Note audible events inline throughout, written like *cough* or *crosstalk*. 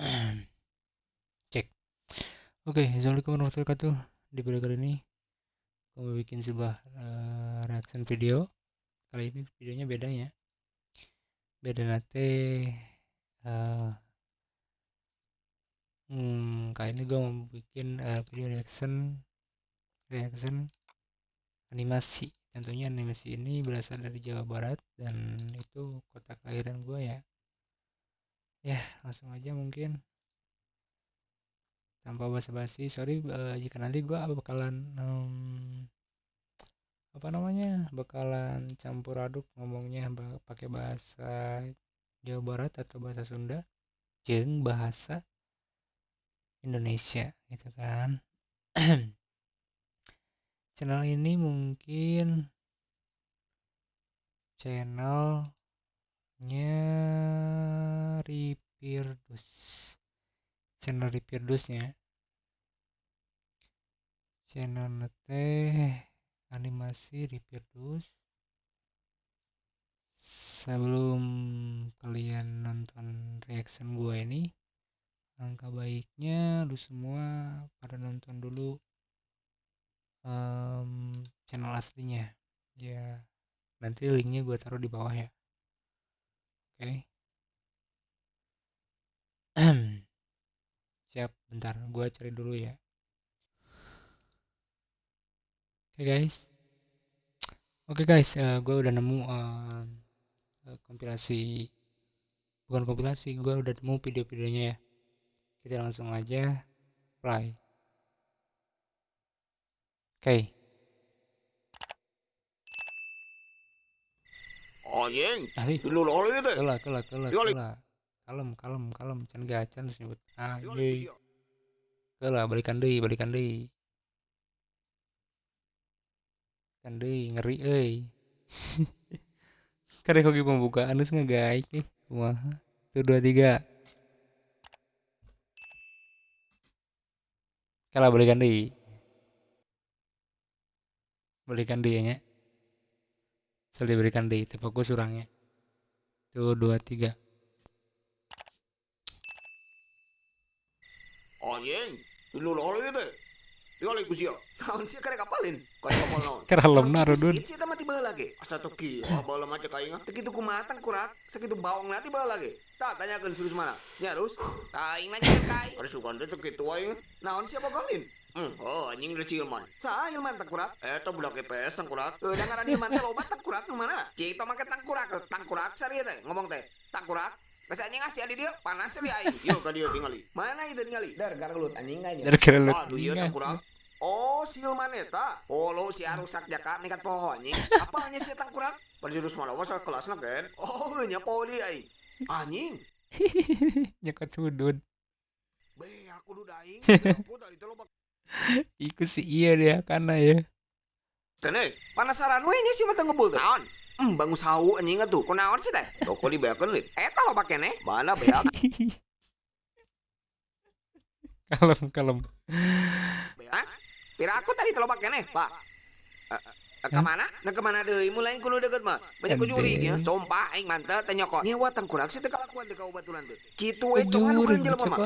*clears throat* Cek. Oke, assalamualaikum warahmatullahi wabarakatuh. Di video kali ini, gue mau bikin sebuah uh, reaction video. Kali ini videonya beda ya. Beda nanti. Uh, hmm, kali ini gue mau bikin uh, video reaction, reaction animasi. Tentunya animasi ini berasal dari Jawa Barat dan itu kota kelahiran gue ya ya langsung aja mungkin. Tanpa basa-basi sorry uh, jika nanti gua bakalan um, apa namanya bakalan campur aduk ngomongnya pakai bahasa Jawa Barat atau bahasa Sunda jeng bahasa Indonesia gitu kan. Channel ini mungkin channelnya Ripirdus channel Ripirdusnya channel nete animasi Ripirdus sebelum kalian nonton reaction gue ini angka baiknya lu semua pada nonton dulu um, channel aslinya. Ya nanti linknya gue taruh di bawah ya oke. Siap, bentar, gue cari dulu ya. Oke okay, guys. Oke okay, guys, uh, eh, gue udah nemu uh, kompilasi, bukan kompilasi, gue udah nemu video-videonya ya. Kita langsung aja play. Oke. Okay. Anjing, dulu lo ini deh. Kela, kela, kela, kela kalem kalem kalem. Can gacan terus nyebut. Anjing. ke lah balikan deh balikan deh kan deh ngeri eh *laughs* kare koki pembukaan terus ngegaik nih wah tuh dua tiga. Kalah balikan deh balikan deh nya Sel diberikan deh fokus surangnya tuh dua tiga. Anjing dulu itu Yo lagi kusio. Naon sih kare kapalin? Kaya kapal naon? *laughs* Keralem naruh dun. Sih mah tiba lagi. Asa tuh ki, bawa maca kainga. Teu kitu kumatan kurak, sakitu bawang nanti bawa lagi. Tak tanyakeun serius mana? Nya terus *sighs* kain nanya kain. Ada sukan teh teu kitu aing. Naon sih kalin? Hmm, oh anjing udah cilman. Sa ilman tak kurak. Eh to budak PS tak kurak. Eh dengaran ilman teh loba tak kurak mana? Cik to make tak kurak, sari teh ngomong teh. Tak kurak. Kasi anjing ngasih adi dia panas sekali aing. Yo ka dia *laughs* tingali. Mana itu tingali? Dar garelut anjing aja. Dar garelut. Aduh ieu teh kurang. Oh, si maneta. Oh, lo si arusak jaka nekat pohon anjing. Apa hanya si tang kurang? Perjurus malah wasa kelasna kan. Oh, nya poli aing. Anjing. *laughs* Nyekat sudut. Be, aku duda aing. *laughs* Aku tadi teh lo Iku si iya dia karena ya. Tene, panasaran we nya si mata ngebul naon? Hmm, bangun sawu anjing tuh. Kunaon sih teh? Toko dibeakeun lin. Eta lo pake nih. Mana beak? *laughs* kalem kalem. Beak? Pira aku tadi telo pake nih, Pak. Uh, ke mana? Nah ke mana deh? Mulai kuno deket mah. Banyak kujuri ya. Sumpah, aing mantep tanya kok. Nyewa tangkurak sih teh kalakuan teh kau baturan teh. Kitu we cong anu kan jelema mah.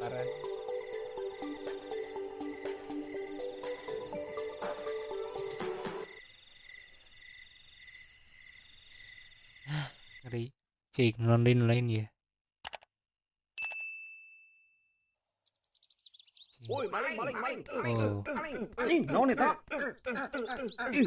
Parah. Cik nonton lain ya Woi, maling, maling, maling. Oh. Maling, naon eta?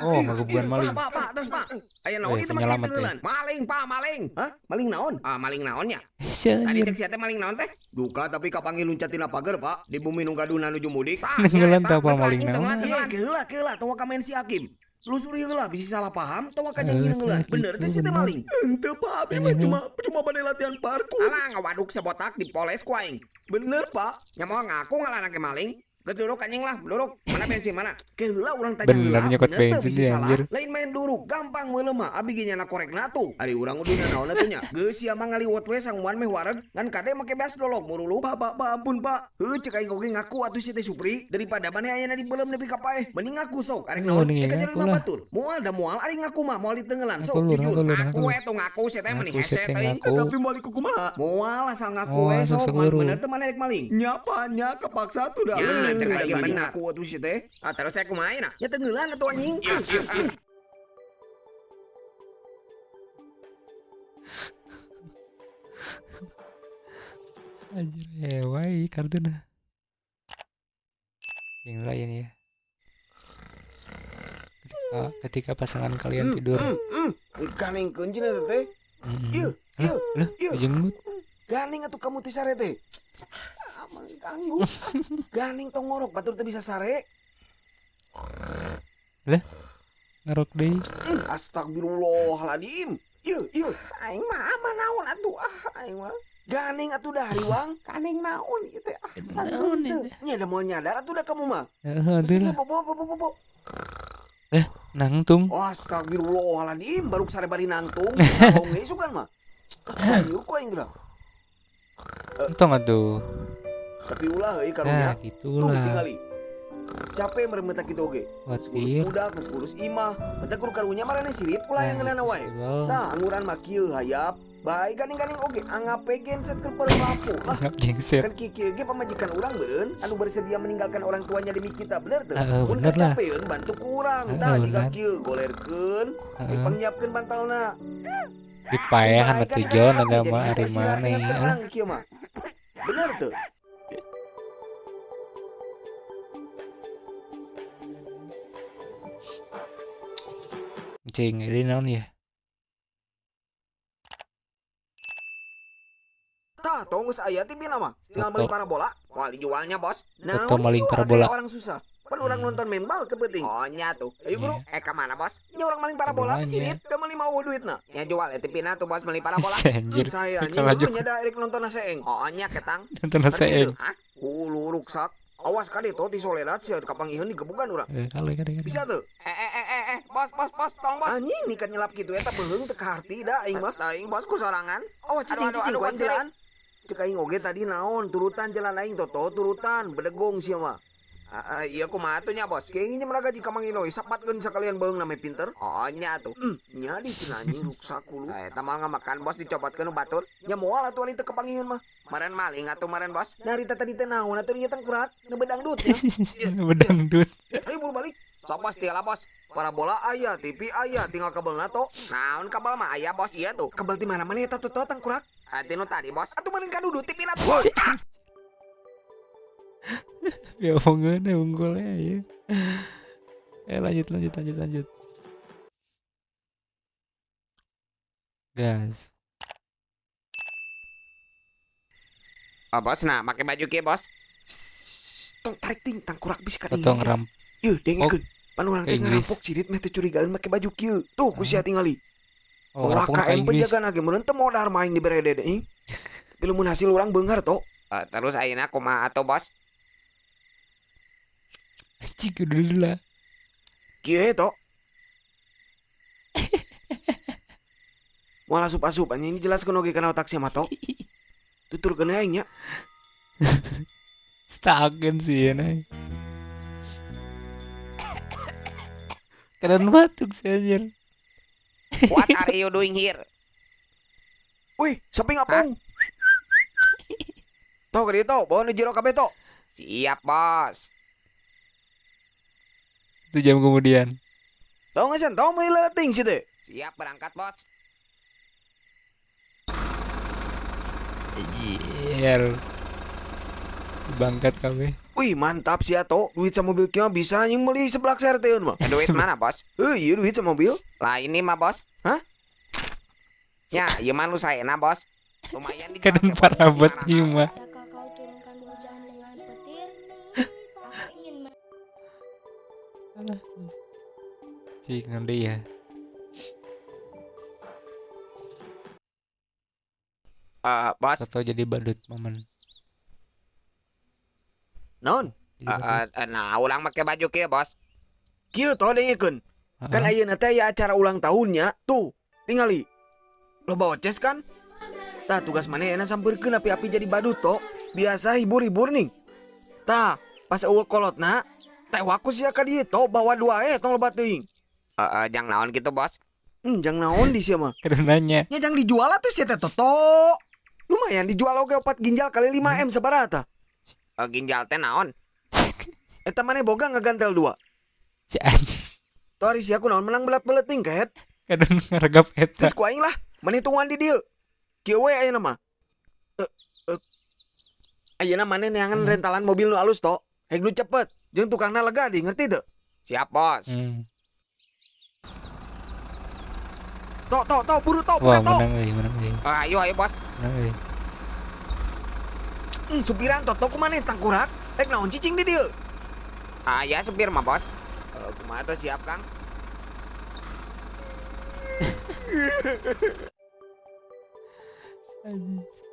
Oh, ngagebuan maling. Pak, pak, terus pak. Aya naon itu maling Maling, pak, maling. Hah? Maling naon? Ah, maling naonnya? Tadi teh siate maling naon teh? Duka tapi kapangi luncatin pagar, Pak. Di bumi nu gaduna nuju mudik. Ngelan tah maling naon. Iya, geula, geula, tong kamen si Hakim. Lusuri lah bisa salah paham tawa kajang ngeungeun. Bener teh sih teh maling. Henteu Pak, abi mah cuma cuma bade latihan parkur. Alah ngawaduk sebotak dipoles ku aing. Bener Pak. Nya mau ngaku ngalanake maling. Geus duduk anjing lah, duduk. Mana bensin mana? Keheula urang tanya Bener heula, nyokot bener teu bensin dia, salah. anjir. Lain main duduk, gampang meuleuh mah. Abi ge nyana korek tuh. Ari urang uduna naon atuh nya? Geus sia mah ngaliwat we sangguan meh wareg, ngan kade make beas dolog murulu. Pak, pak, pak, ampun, Pak. Heuh, cek aing oge ngaku atuh si Teh Supri. Daripada maneh aya di beuleum nepi ka paeh. Mending ngaku sok. Arek Oh, naon? ngaku jadi mah batur. Moal da moal ari ngaku mah, moal ditengelan sok. Jujur. lu. we tuh ngaku si Teh mending hese Teh. Tapi moal iku kumaha? Moal asal ngaku Oh, we sok. Bener teu maneh rek maling. Nyapa nya kepaksa tuh dah. Ya, atuh si Teh. Ah, terus? Ya tenggelan atuh anjing. Ya, ya, ya. Anjir, hewai kartuna. Yang lain ya. Ketika, ketika pasangan kalian tidur. Ganing keunjin eta teh. Hah? ieu, Lah, ieu. jenggut. Ganing atuh kamu ti sare teh. Ah, mah ganggu. *laughs* Ganing tong ngorok batur teu bisa sare. Ngerok deh. Hmm, Astagfirullahaladzim. Ieu, ieu. Aing mah aman naon atuh ah aing mah. Ganing atuh dah riwang. Ganing naon ieu teh. Ah, Naon teu. Nya da moal nyadar atuh dah kamu mah. Heeh, deui. Bobo bobo bobo. Nangtung. Oh, astagfirullahaladzim, baru sare bari nangtung. Ngomong geus sugan mah. Ayo ku aing geura. Entong atuh. Tapi ulah euy Nah, karunya. Tuh gitulah. tinggali. Capek merem meta kitu oge. Sekurus Watir. budak, sekurus imah. Meta kur karunya marane sirit ulah yang ngeunana wae. Nah, Nah, anguran mah kieu hayap. Baik ganing-ganing oge anggape genset keur perlaku. Lah, jengset. kan kieu ge pamajikan urang beureun anu bersedia meninggalkan orang tuanya demi kita bener teu? Heeh, Mun kacapeun bantu ku urang. Heeh, Tah bener. kieu golerkeun, panyiapkeun bantalna. Dipaehan atuh Jon ada mah bisa ari mana ya. mah. Bener tuh. Cing, ini naon ya? Tah, tong geus aya na mah. Tinggal Toto. beli parabola. Mau dijualnya, Bos. Nah, Toto maling parabola. orang susah. Pan orang nonton membal kepenting. Oh, nya tuh. Ayo bro, Eh, ke mana, Bos? nya orang maling parabola sirit udah meli mau duitna. Ya jual ya tipina tuh, Bos, beli parabola. *laughs* Anjir. Hmm, saya Kalau nya da erek nonton seeng. Oh, nya ketang. nonton Ngerti seeng. itu? Hulu ruksak. Awas kali to ti soledad sia kapangiheun digebukan urang. Eh, kali kali kali. Bisa tuh. Eh, eh, Bos, Bos, tong, Bos. Anjing nikat nyelap kitu eta beheung teu kaharti da aing mah. Teuing, Bos, ku sorangan. Oh, cicing cicing ku aing jalan. Cek aing oge tadi naon turutan jalan aing toto turutan bedegong sia mah. Ah, ah, iya kumaha tuh nya, Bos? Kayaknya mereka jika mangino sapatkeun sakalian beung name pinter. Oh, nya tuh. Hmm, nya di cenanyi *laughs* ruksak hulu. Eh, tamal ngamakan, Bos, dicopotkeun nu batur. Nya moal atuh ali teu kepangiheun mah. Maren maling atuh maren, Bos. Nah, Rita tadi teh naon atuh ieu teh kurat nebedang dut ya. *laughs* Bedangdut. Ayo buru balik. Sok, Bos, tiala, Bos. Parabola aya, TV aya, tinggal kabelna to. Naon kabel mah aya, Bos, iya tuh. Kabel di mana mana eta tuh tang kurat. Hati nu tadi, Bos. Atuh meureun kadudu tipina tuh. Bos. Ya omongan ya unggulnya ya. Eh lanjut lanjut lanjut lanjut. Gas. Oh, Bos, nah, pakai baju kieu, Bos. Tong tarik ting tang kurak bisa ka Potong ram. Yeuh, dengekeun. Pan urang ke teh Inggris. ngerampok cirit meh teh curigaan make baju kieu. Tuh ku sia tingali. Oh, KM Inggris. penjagaan lagi meureun teu modar main di berede ing. *laughs* Tapi lamun hasil urang beungar to. Eh, terus ayeuna kumaha atuh, Bos? Anjing udah dulu lah. Kieu to. *laughs* Moal asup-asup anjing ini jelaskeun oge kana otak sia mah to. *laughs* Tuturkeun aing nya. Stagen sih ya Keren batuk sih anjir. What are you doing here? Wih, sapi ngapung. Tau ka dieu to, bawa nu jero kabeh to. Siap, Bos. Itu jam kemudian. Tau nggak sen, tau mau leting sih teh. Siap berangkat, Bos. Iya. Bangkat kami. Wih, mantap sih to. Duit sama mobil mah bisa anjing meuli seblak serteun mah. Duit *laughs* mana, Bos? Eh, iya duit sama mobil. Lah ini mah, Bos. Hah? Ya, ieu mah lu Bos. Lumayan Kan dipakai, Bos. parabot hujan dengan petir? Aku ingin Cik nanti ya. Eh, Bos. Atau jadi badut momen. Pakai- eh, eh, nah ulang pakai baju kia bos Kieu toh dengekeun. Kan ayeuna teh ya acara ulang tahunnya. Tuh, tingali. Lo bawa ces kan? Tah tugas mana enak sampeurkeun api-api jadi badut toh. Biasa hibur-hibur nih. Tah, pas eueuh kolotna, teh waku sia ka dieu toh bawa dua eh tong loba teuing. Eh, eh, jang naon gitu bos Hmm, jang naon di mah. *laughs* Kada nanya Ya jang dijual atuh sia teh toto. Lumayan dijual oge 4 ginjal kali 5 M sabarata. Eh, ginjal teh naon *laughs* Eta maneh boga ngagantel dua. si anjing Tuh hari si aku naon menang belat-belat tingkat. kadang ngaragap eta Terus ku aing lah, tungguan di dieu. Kieu we ayeuna mah. Eh, eh. Ayeuna maneh neangan Hmm. rentalan mobil nu alus to. Hek nu cepet. Jeung tukangna lega di, ngerti teu? siap bos hmm. Tok, tok, tok, buru tok, wah buka tok. menang menang Eh, ayo ayo bos menang Hmm, supiran tok kumaneh tangkurak. Hek naon cicing di dieu. ah ya supir mah bos Eh, kumaha tuh siap kang Anjing.